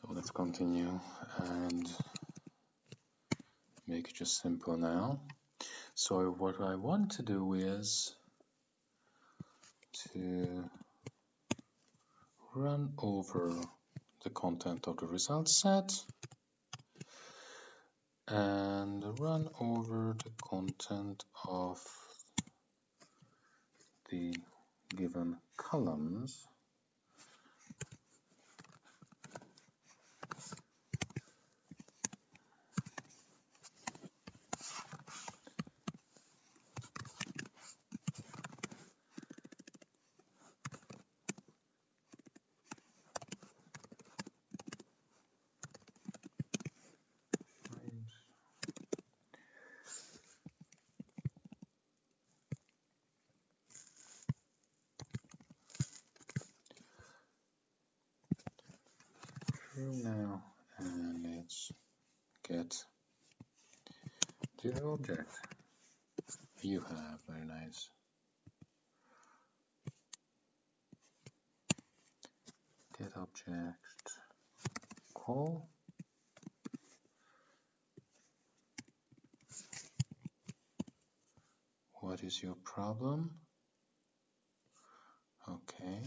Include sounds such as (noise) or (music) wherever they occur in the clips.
So let's continue and make it just simple now. So what I want to do is to run over the content of the result set and run over the content of the given columns through now and let's get the object you nice get object. Call. What is your problem? Okay.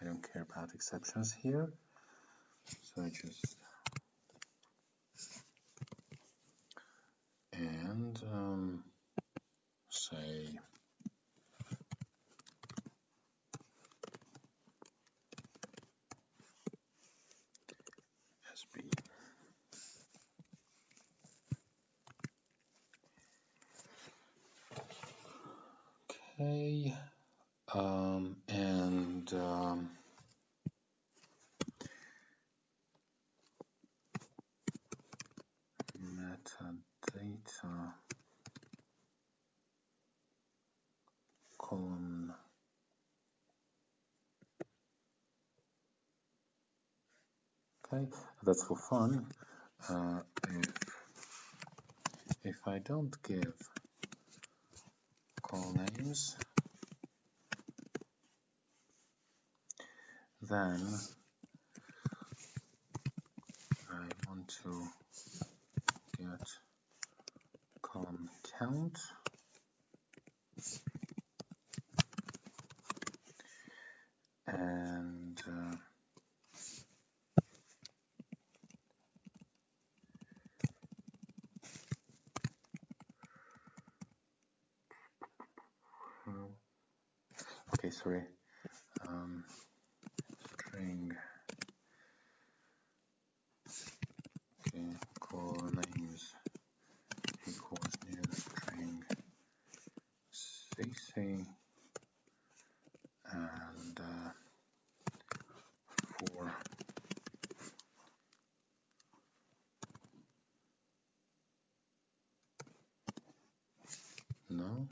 I don't care about exceptions here so I just and um, say Okay um, and um, metadata column okay that's for fun. Uh, if if I don't give call names then I want to get column count and uh, okay sorry um, string okay call names equals new string cc and uh, for no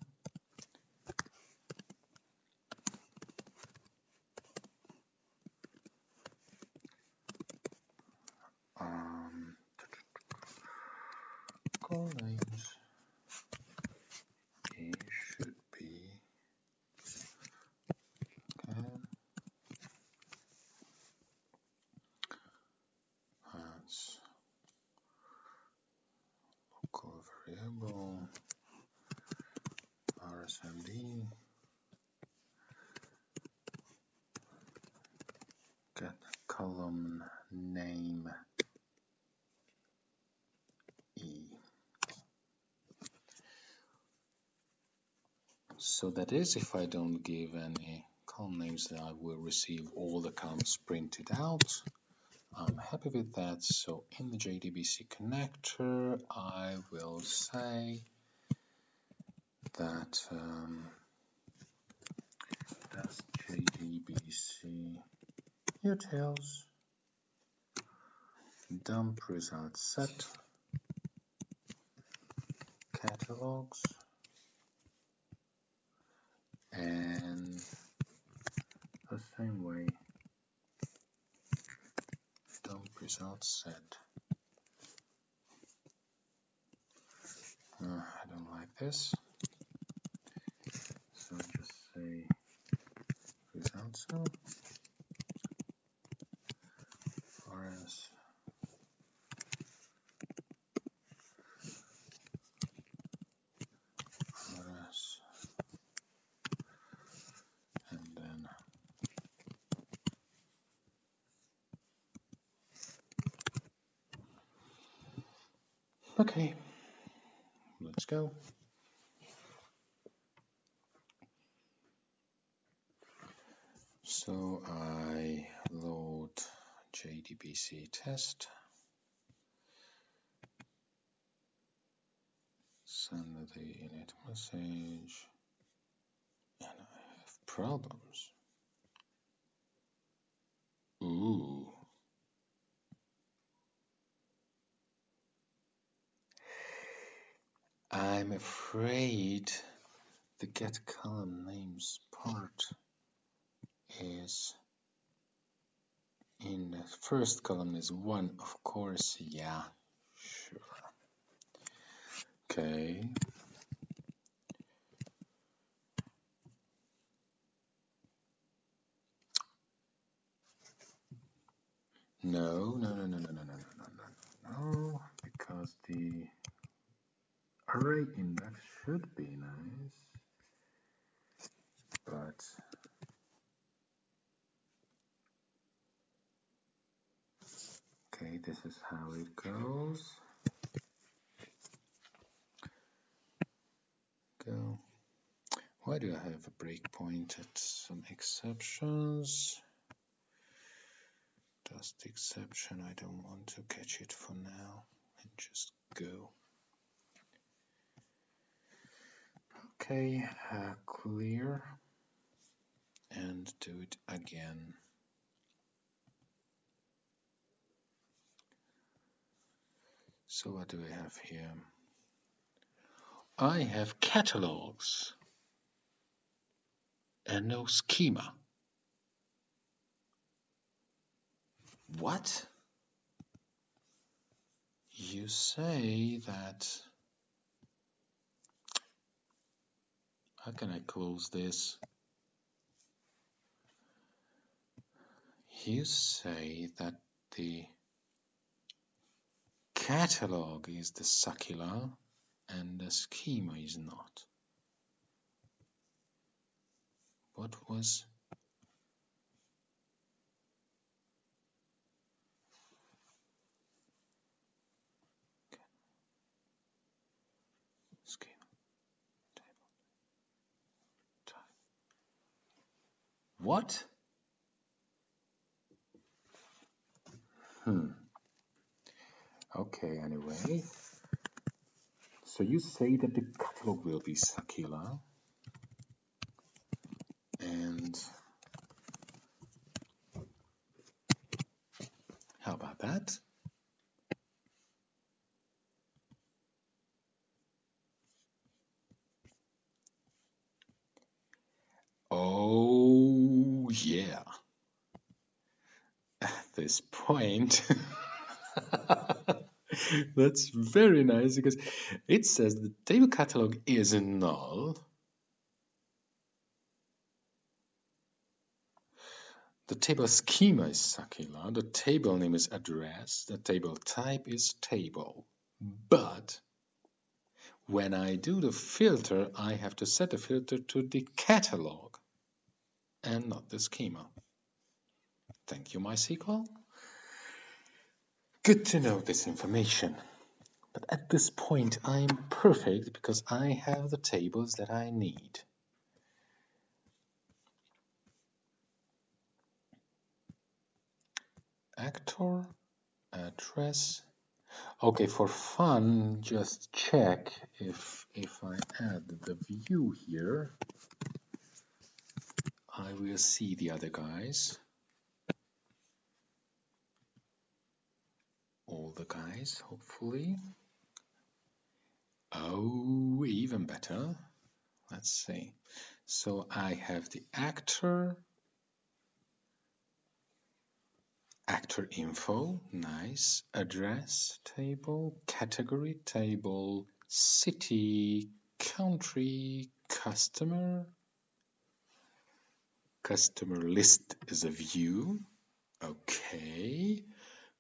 um, names it should be local variable rsmd get column name e so that is if I don't give any column names I will receive all the columns printed out. I'm happy with that. So in the JDBC connector I will say that um, JDBC utils dump result set catalogs and the same way result set uh, I don't like this so just say results So RS RS and then okay. Let's go. So I load JDBC test, send the init message, and I have problems. Ooh. I'm afraid the get column names part is in the first column is one of course yeah sure okay no no no no no no no no no no because the array index should be nice but Okay, it goes. Go. Why do I have a breakpoint at some exceptions? Just exception, I don't want to catch it for now and just go. Okay, uh, clear and do it again. So what do I have here? I have catalogs and no schema. What? You say that... How can I close this? You say that the catalog is the Sakila and the schema is not. What was what? Hmm Okay, anyway. So you say that the catalog will be Sakila. And how about that? Oh, yeah. At this point, (laughs) (laughs) That's very nice because it says the table catalog is null. The table schema is Sakila, the table name is address, the table type is table. But when I do the filter, I have to set the filter to the catalog and not the schema. Thank you, MySQL. Good to know this information. But at this point, I'm perfect because I have the tables that I need. Actor, address. Okay, for fun, just check if if I add the view here, I will see the other guys. All the guys, hopefully. Oh, even better. Let's see. So I have the actor, actor info, nice, address table, category table, city, country, customer, customer list is a view. Okay.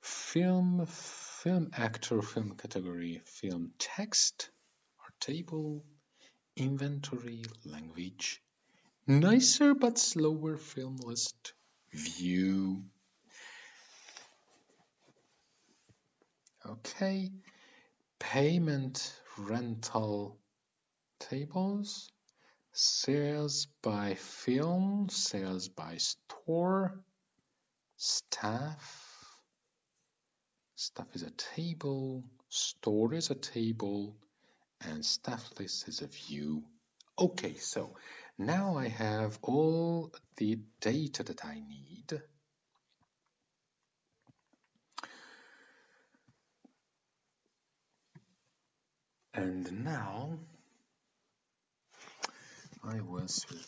Film, film actor, film category, film text or table, inventory, language, nicer but slower film list, view. Okay. Payment, rental, tables, sales by film, sales by store, staff, staff is a table, store is a table, and staff list is a view. Okay, so now I have all the data that I need. And now I will switch.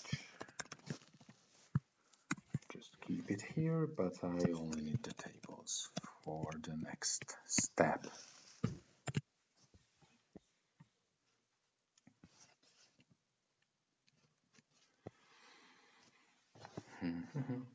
Just keep it here, but I only need the tables for the next step. Hmm. Mm-hmm.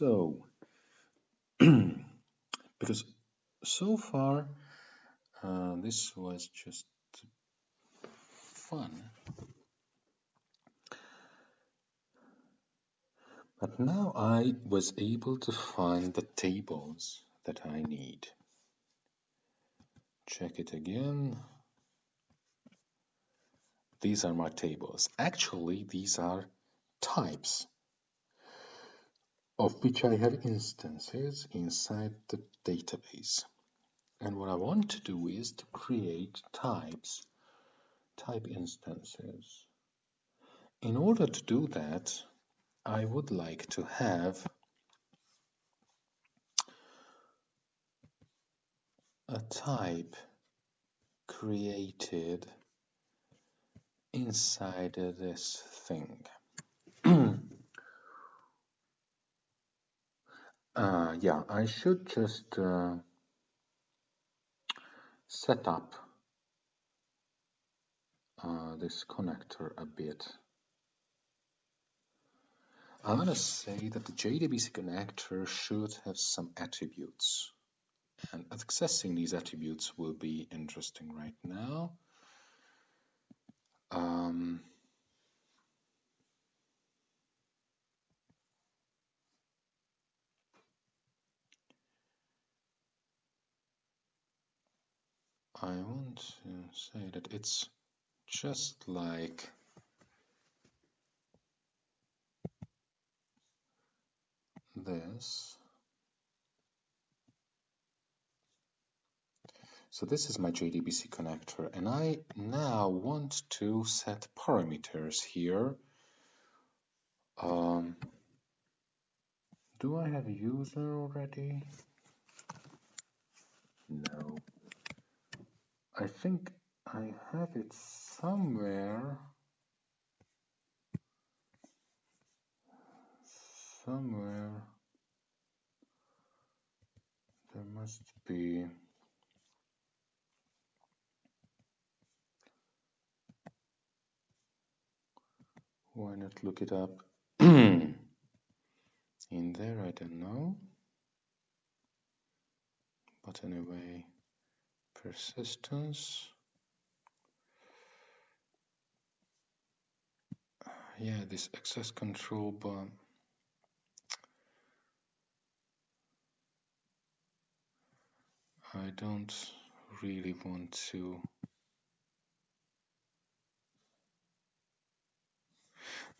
So, (clears throat) because so far uh, this was just fun, but now I was able to find the tables that I need. Check it again. These are my tables. Actually, these are types of which I have instances inside the database. And what I want to do is to create types, type instances. In order to do that, I would like to have a type created inside this thing. Uh, yeah, I should just uh, set up uh, this connector a bit. I'm going to say that the JDBC connector should have some attributes. And accessing these attributes will be interesting right now. Um, I want to say that it's just like this. So this is my JDBC connector and I now want to set parameters here. Um, do I have a user already? No. I think I have it somewhere. Somewhere. There must be. Why not look it up? (clears throat) In there, I don't know. But anyway, persistence. Yeah, this access control, bar I don't really want to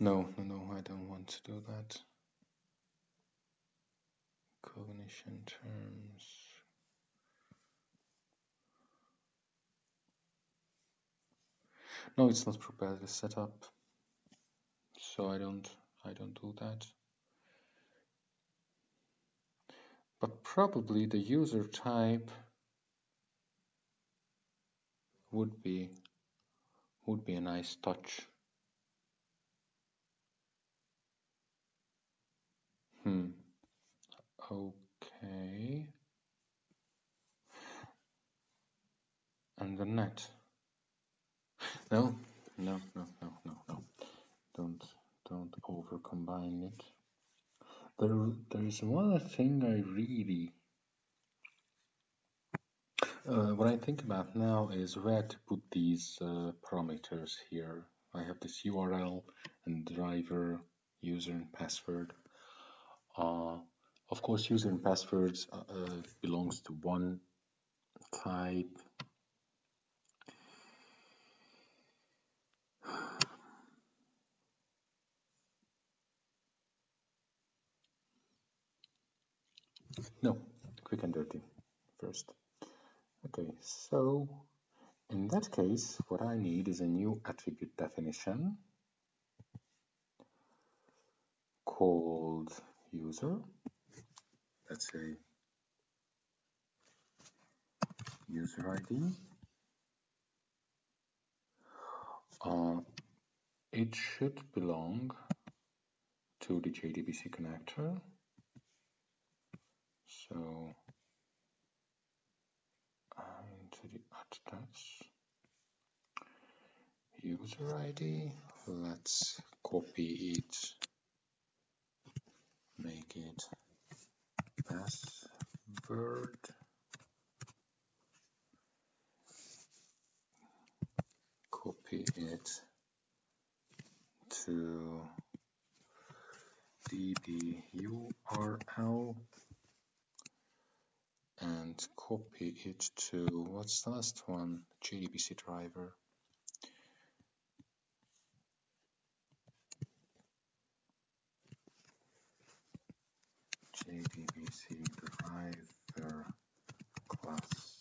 No, no, no, I don't want to do that. Cognition terms. No, it's not properly set up. So I don't I don't do that. But probably the user type would be would be a nice touch. Hmm. Okay. And the net. No, no, no, no, no, no. Don't don't over combine it. There there is one thing I really uh, what I think about now is where to put these uh, parameters here. I have this URL and driver, user and password. Uh, of course, user and passwords uh, uh, belongs to one type. No, quick and dirty first. Okay, so in that case, what I need is a new attribute definition called user, let's say user ID. Uh, it should belong to the JDBC connector. So um, into the attach user ID, let's copy it. Make it password copy it to DB URL and copy it to what's the last one JDBC driver JDBC driver class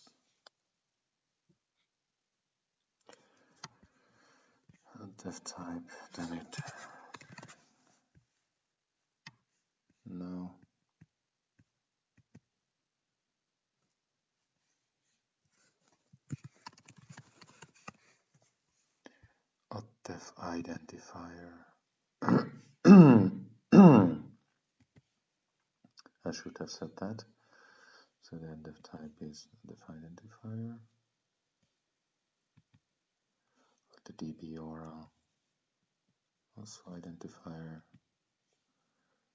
dev type, damn it. No. Def identifier. (clears throat) I should have said that. So then def type is the identifier. The DB URL also identifier.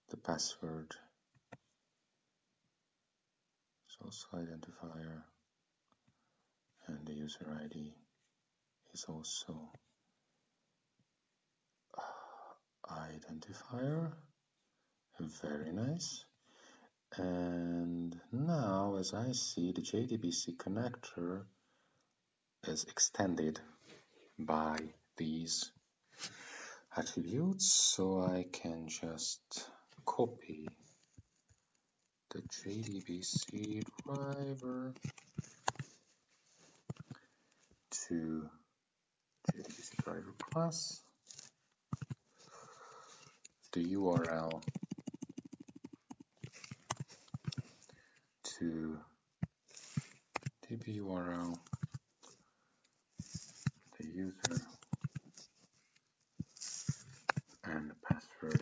The password is also identifier. And the user ID is also identifier. Very nice. And now, as I see, the JDBC connector is extended by these attributes. So I can just copy the JDBC driver to JDBC driver class the URL to db URL, the user, and the password.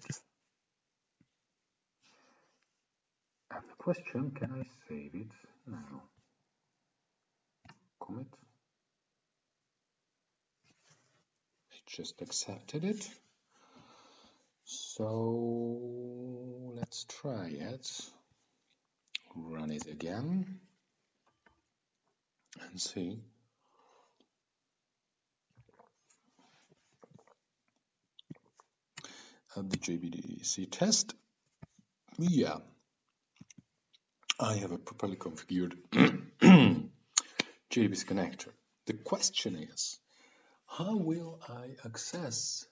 And the question, can I save it now? Commit. It just accepted it. So let's try it. Run it again and see. At the JDBC test, yeah, I have a properly configured (clears throat) JDBC connector. The question is, how will I access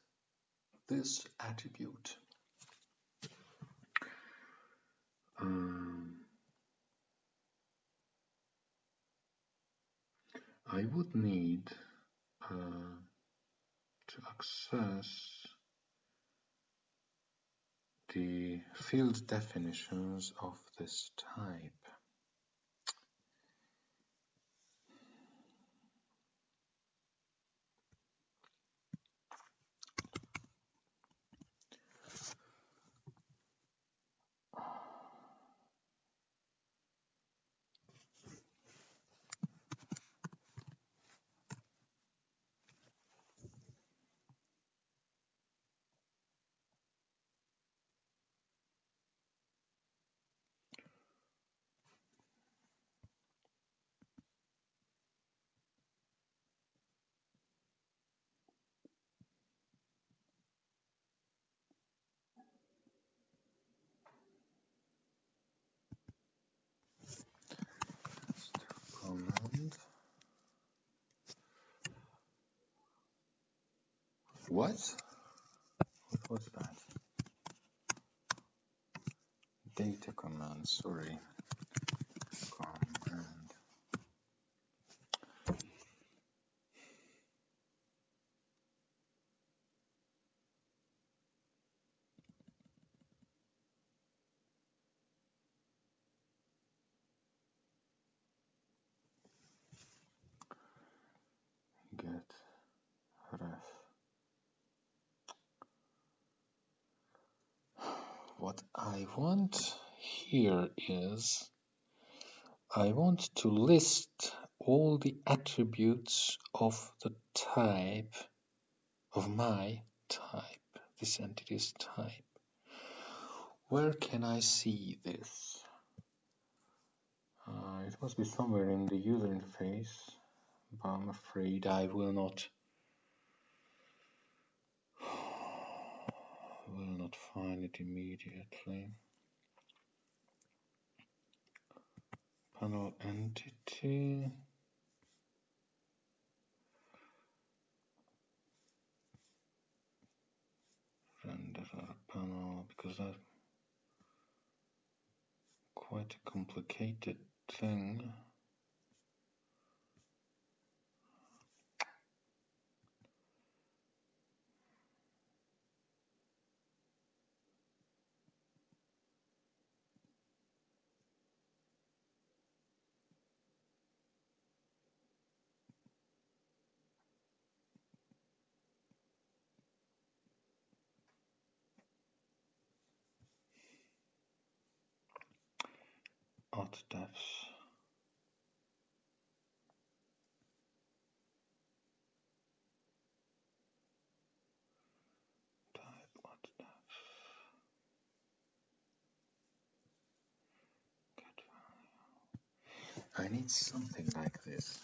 this attribute. Um, I would need uh, to access the field definitions of this type. What? What was that? Data command, sorry. Command. Get ref. what I want here is I want to list all the attributes of the type of my type, this entity's type. Where can I see this? Uh, it must be somewhere in the user interface, but I'm afraid I will not will not find it immediately. Panel entity. Renderer panel because that's quite a complicated thing. Defs. Type odd def. I need something like this.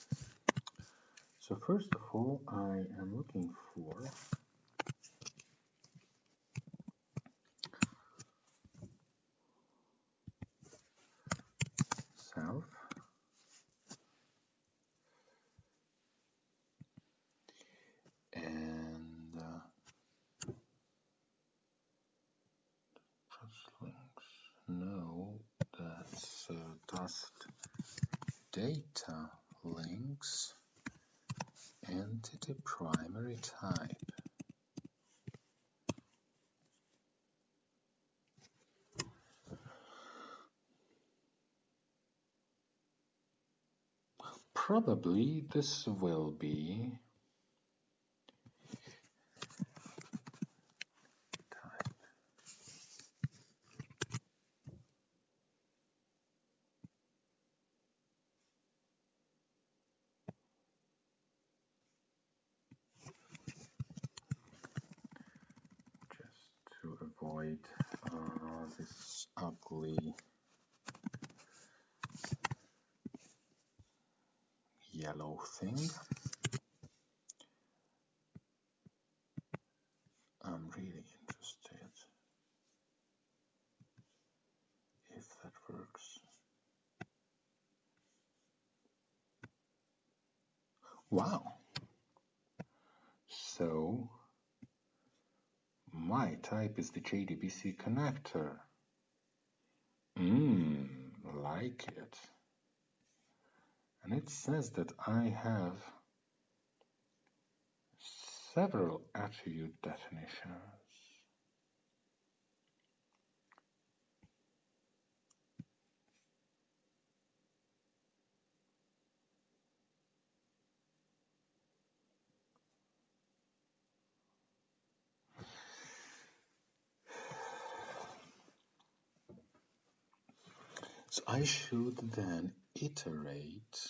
So first of all, I am looking for self and uh, trust links. No, that's uh, data links entity primary type. Probably this will be type. Just to avoid uh, this ugly yellow thing. I'm really interested if that works. Wow. So my type is the JDBC connector. Mmm, like it. And it says that I have several attribute definitions. So I should then iterate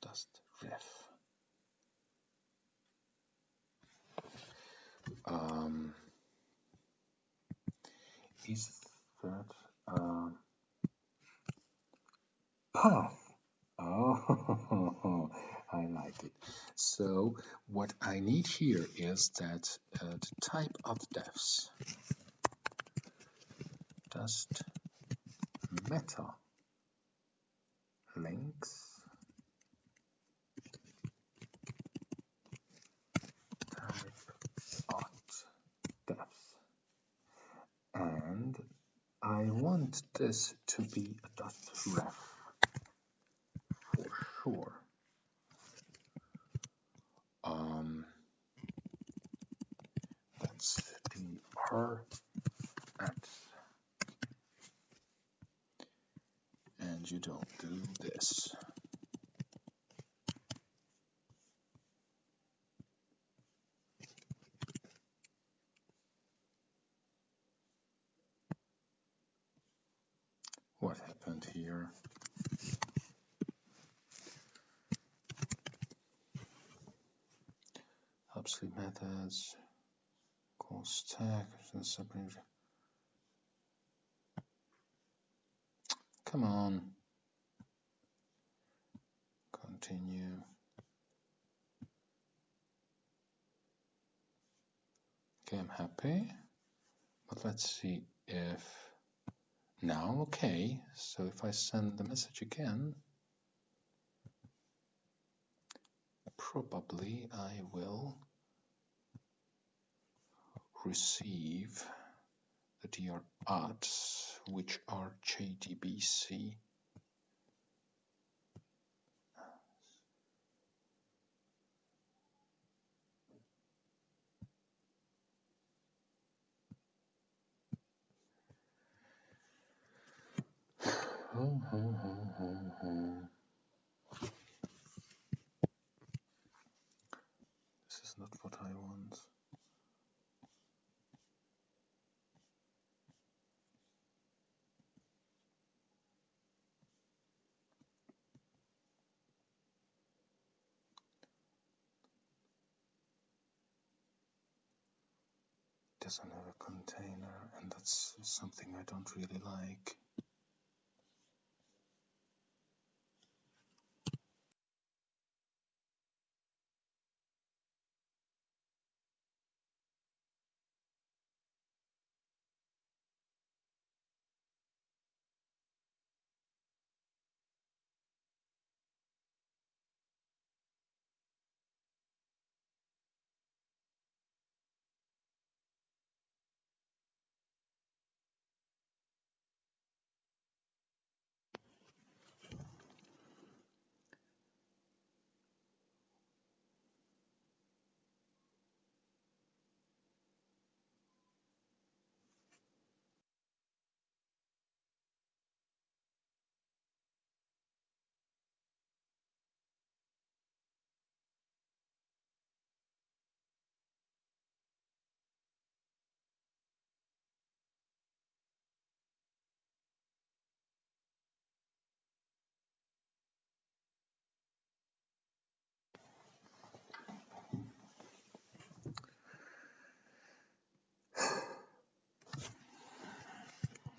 dust ref. Um, is that uh, path? Oh, (laughs) I like it. So what I need here is that uh, the type of defs dust meta links. Type odd defs and I want this to be a dust ref for sure. Um, that's the R at and you don't do this. What happened here? Obsolete methods, call stack, and separate. Come on. Continue. Okay, I'm happy. But let's see if now okay. So if I send the message again, probably I will receive the DR odds, which are JDBC. This (sighs) oh, oh, oh is not what I want. Doesn't have a container and that's something I don't really like.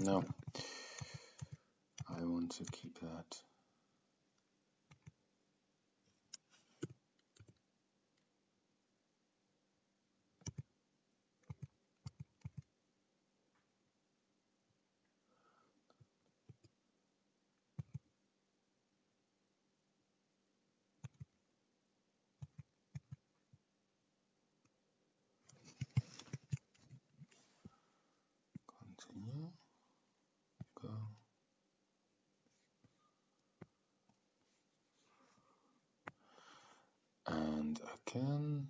No, I want to keep that. 10.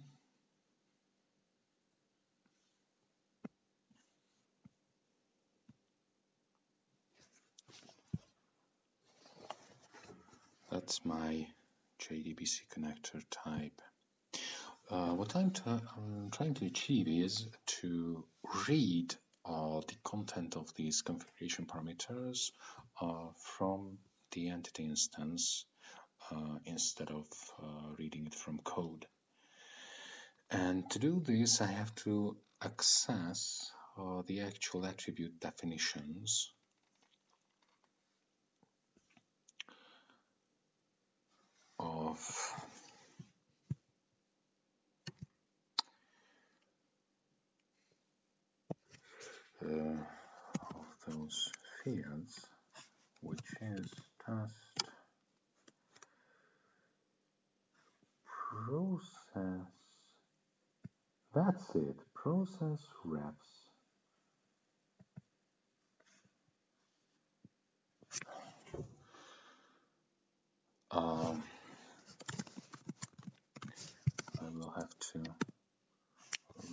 That's my JDBC connector type. Uh, what I'm, I'm, trying to achieve is to read uh, the content of these configuration parameters uh, from the entity instance uh, instead of uh, reading it from code. And to do this, I have to access uh, the actual attribute definitions of uh, of those fields, which is test process. That's it, process refs. Um, I will have to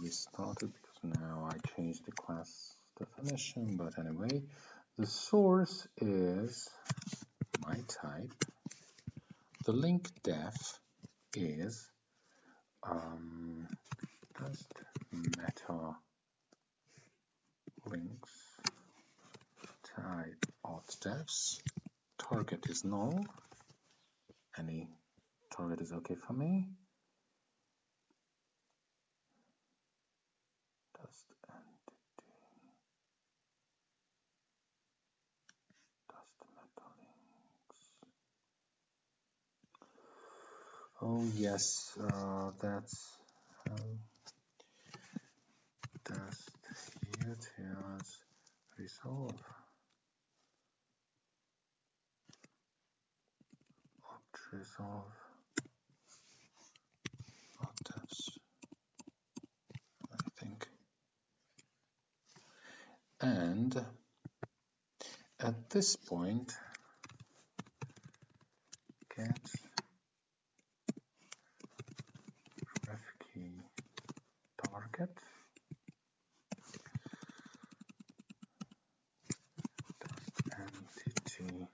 restart it because now I changed the class definition, but anyway, the source is my type. The link def is um, just meta links type auth defs. Target is null. Any target is okay for me. Dust entity Dust Metal Links. Oh yes, uh, that's um, test utils resolve opt resolve octaves I think. And at this point get target entity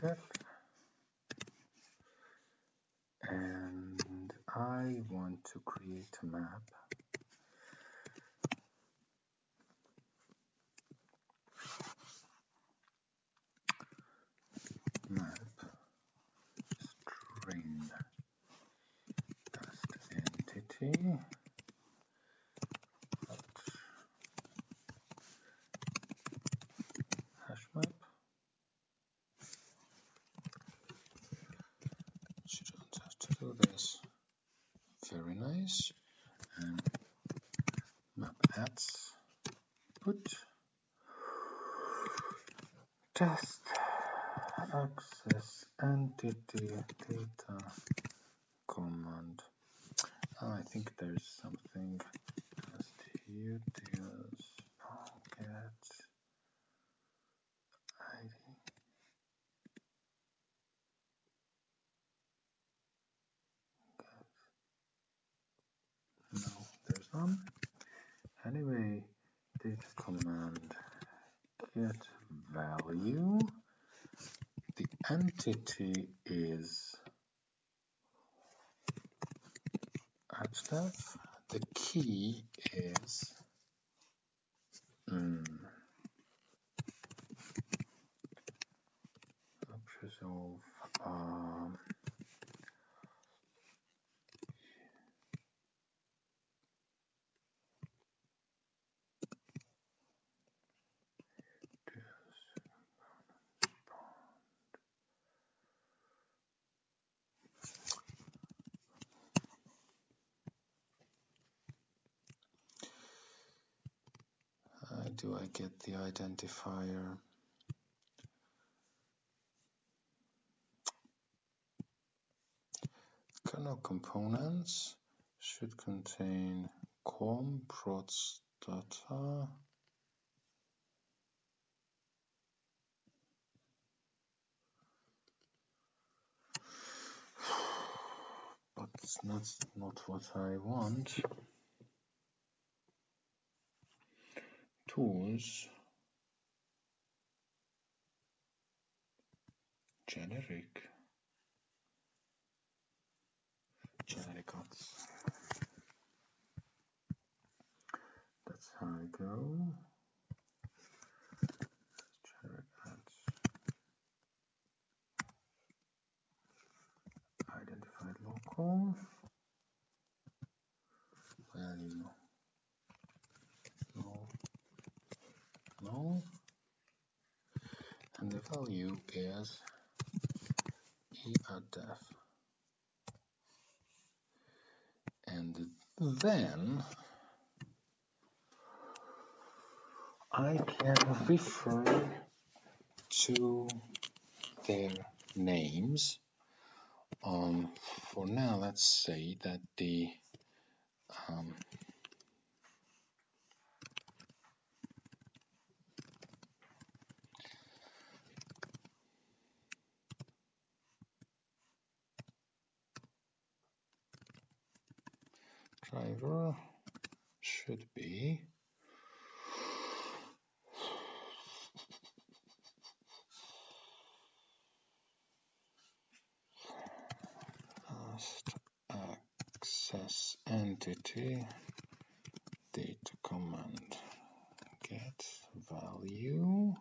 def and I want to create a map map string test entity do this. Very nice. And map ads put test entity data command. Oh, I think there's something test utils get ID. No, there's none. Anyway, data command get value. The entity is AppStaff. The key is mm, resolve um, do I get the identifier? Kernel components should contain com data but it's not not what I want. Tools. Generic. Generic odds that's how I go. Generic odds identified local value and the value is e at def and then I can refer to their names. Um, for now let's say that the um, driver should be. Access entity data command get value.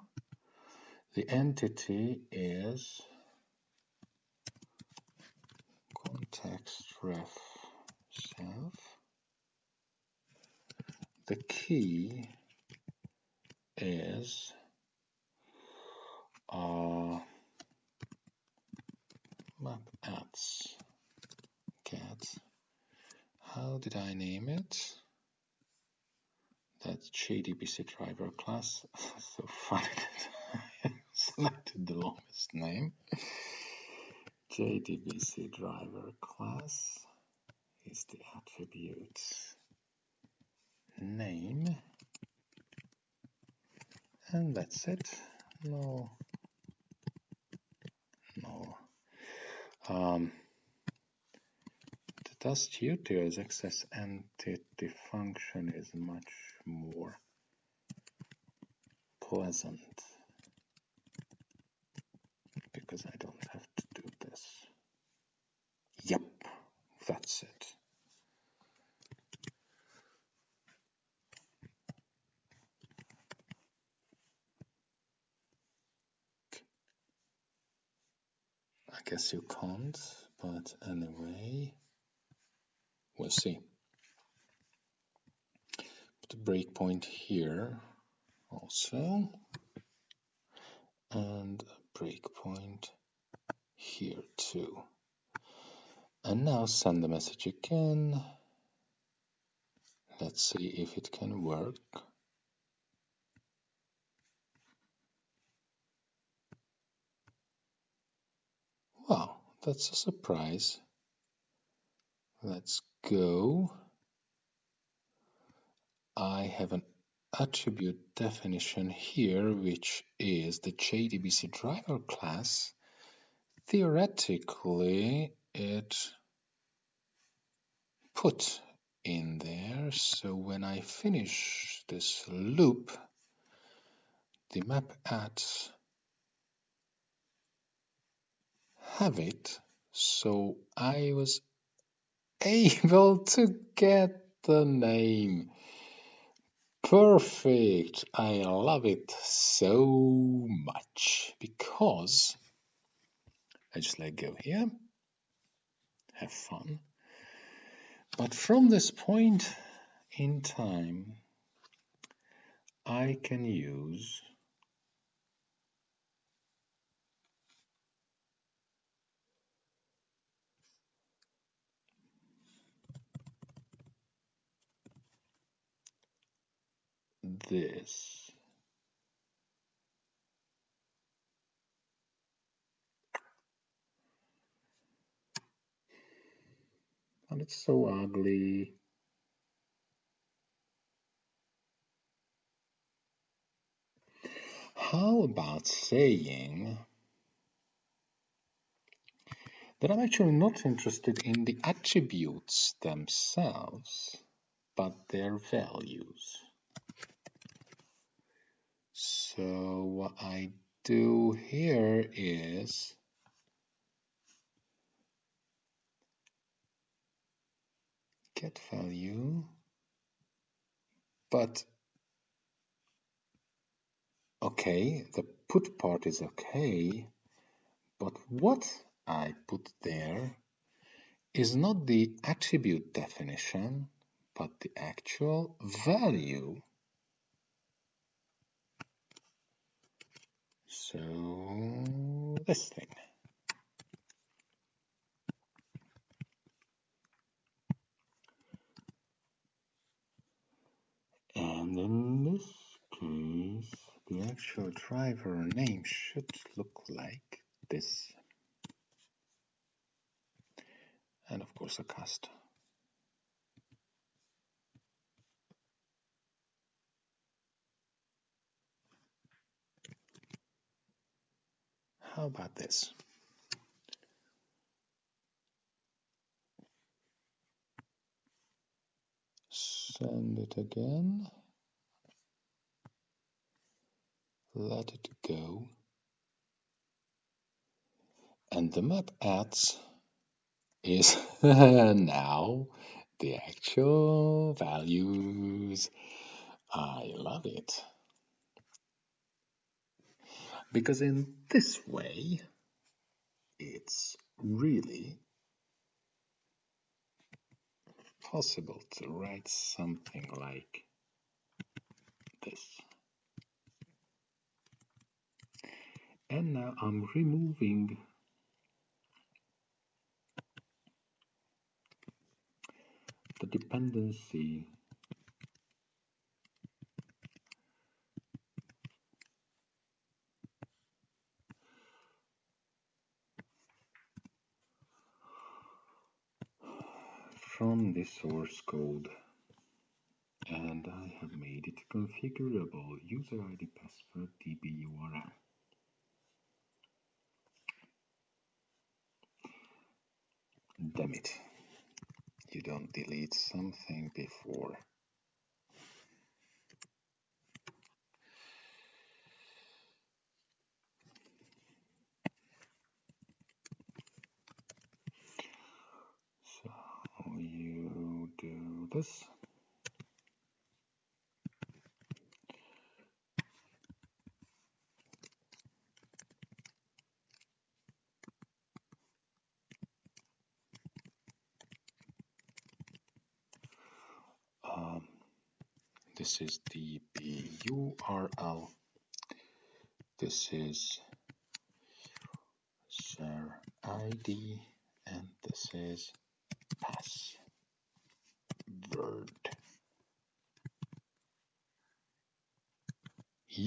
The entity is context ref self the key is uh, map ads. Get how did I name it? That's JDBC driver class. (laughs) So funny that I (laughs) selected the longest name. JDBC driver class is the attribute name. And that's it. No no. Um, the dust utils access entity function is much more pleasant because I don't have to do this yep that's it guess you can't, but anyway, we'll see. Put a breakpoint here also, and a breakpoint here too. And now send the message again. Let's see if it can work. That's a surprise. Let's go. I have an attribute definition here, which is the JDBC driver class. Theoretically, it put in there. So when I finish this loop, the map ads have it. So I was able to get the name. Perfect. I love it so much because I just let go here. Have fun. But from this point in time, I can use this. And it's so ugly. How about saying that I'm actually not interested in the attributes themselves, but their values. So what I do here is get value, but okay, the put part is okay, but what I put there is not the attribute definition, but the actual value. So this thing. And in this case, the actual driver name should look like this. And of course a cast. How about this? Send it again. Let it go. And the map adds is (laughs) now the actual values. I love it. Because in this way, it's really possible to write something like this. And now I'm removing the dependency from the source code and I have made it configurable user ID password DB URL. Damn it. You don't delete something before. So you this. Um, this is the URL. This is share ID and this is password.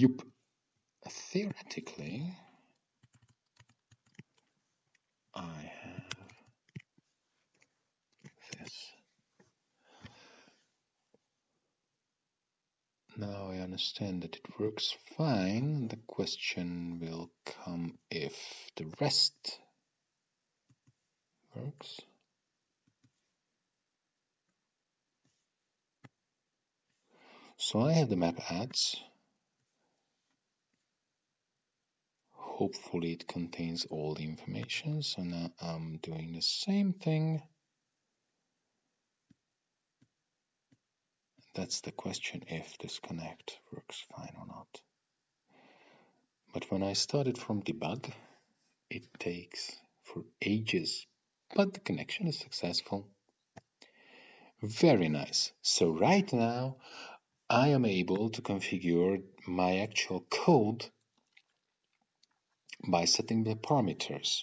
Yup. Theoretically, I have this. Now I understand that it works fine. The question will come if the rest works. So I have the map ads. Hopefully it contains all the information. So now I'm doing the same thing. That's the question if this connect works fine or not. But when I started from debug, it takes for ages, but the connection is successful. Very nice. So right now I am able to configure my actual code by setting the parameters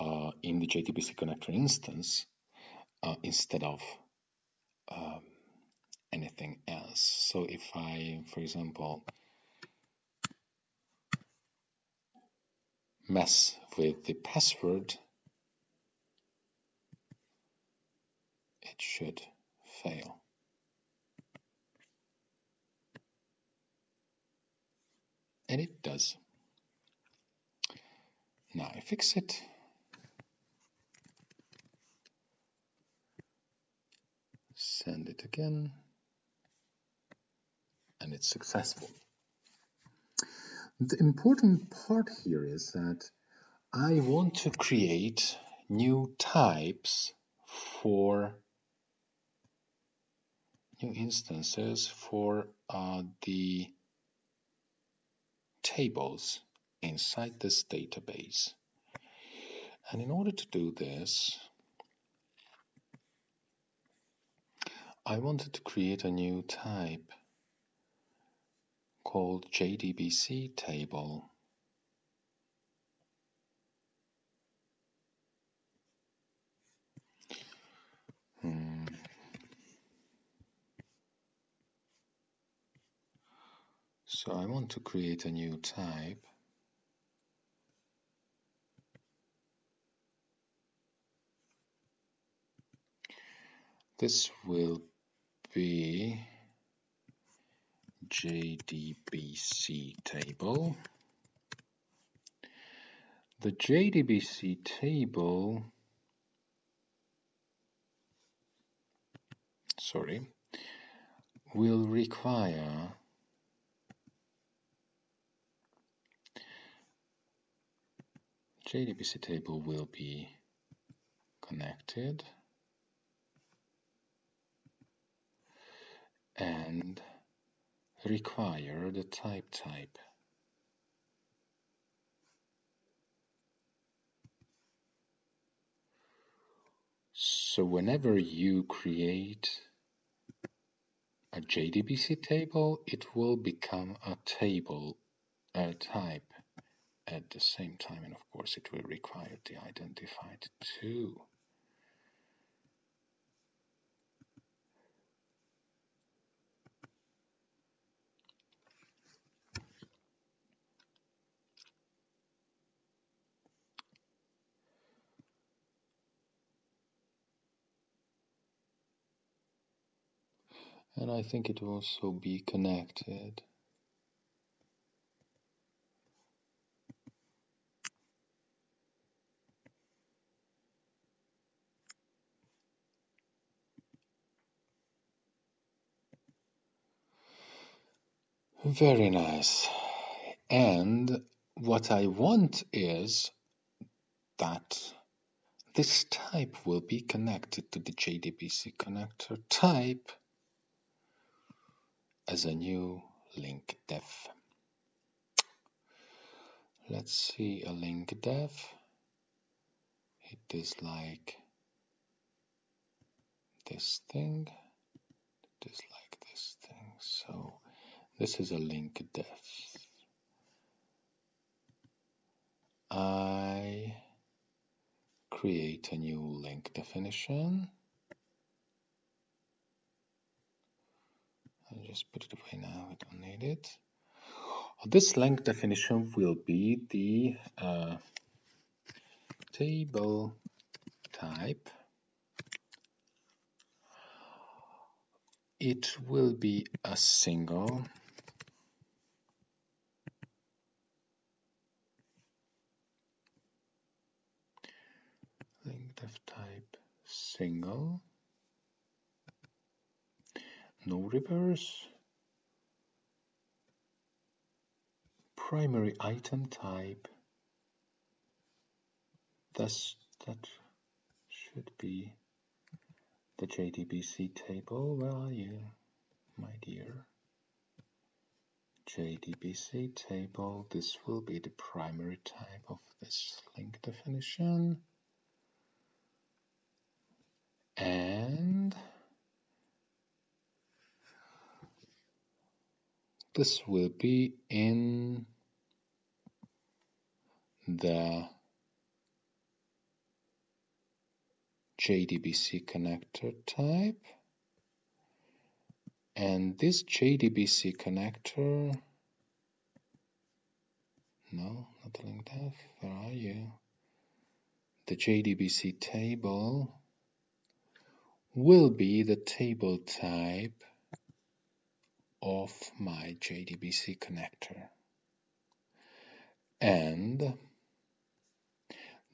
uh, in the JDBC connector instance uh, instead of um, anything else. So if I, for example, mess with the password, it should fail. And it does. Now I fix it. Send it again. And it's successful. The important part here is that I want to create new types for new instances for uh, the tables inside this database. And in order to do this, I wanted to create a new type called JDBC table. Hmm. So I want to create a new type This will be JDBC table. The JDBC table, sorry, will require JDBC table will be connected and require the type type. So whenever you create a JDBC table, it will become a table a type at the same time. And of course, it will require the identified too. And I think it will also be connected. Very nice. And what I want is that this type will be connected to the JDBC connector type as a new link def. Let's see a link def. It is like this thing. It is like this thing. So this is a link def. I create a new link definition. I'll just put it away now, I don't need it. This link definition will be the uh, table type. It will be a single link def type single no reverse. Primary item type. Thus that should be the JDBC table you my dear. JDBC table this will be the primary type of this link definition. And this will be in the JDBC connector type. And this JDBC connector no not the link def where are you? The JDBC table will be the table type of my JDBC connector. And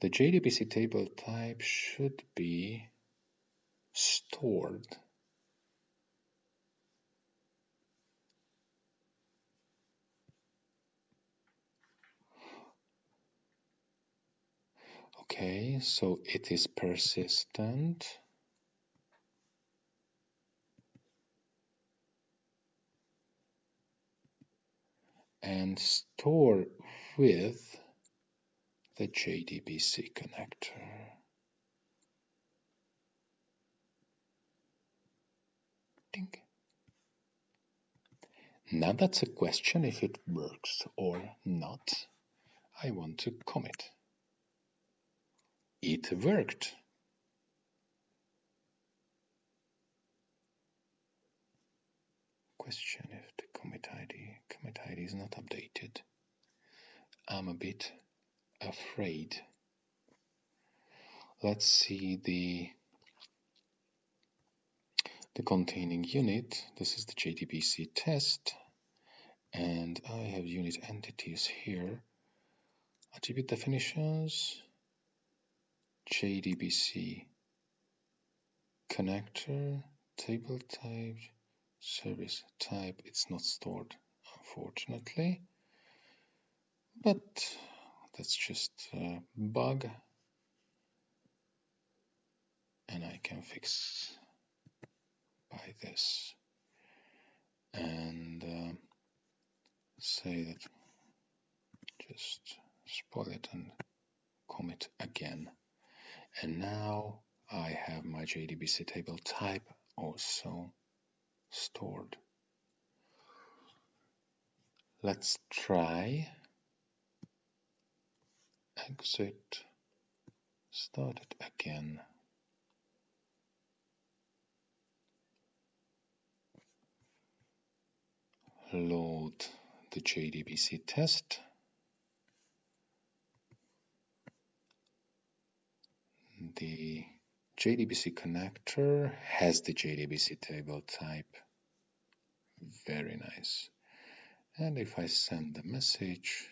the JDBC table type should be stored. Okay, so it is persistent. And store with the JDBC connector. Ding. Now that's a question if it works or not. I want to commit. It worked. Question if the commit ID commit ID is not updated. I'm a bit afraid. Let's see the the containing unit. This is the JDBC test and I have unit entities here. Attribute definitions, JDBC connector, table type, service type. It's not stored unfortunately. But that's just a bug. And I can fix by this. And uh, say that just spoil it and commit again. And now I have my JDBC table type also stored. Let's try exit, start it again. Load the JDBC test. The JDBC connector has the JDBC table type. Very nice. And if I send the message,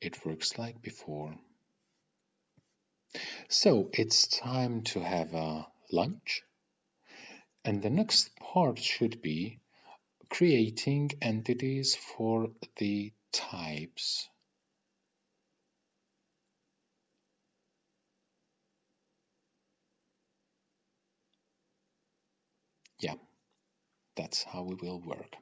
it works like before. So it's time to have a lunch. And the next part should be creating entities for the types. Yeah. That's how we will work.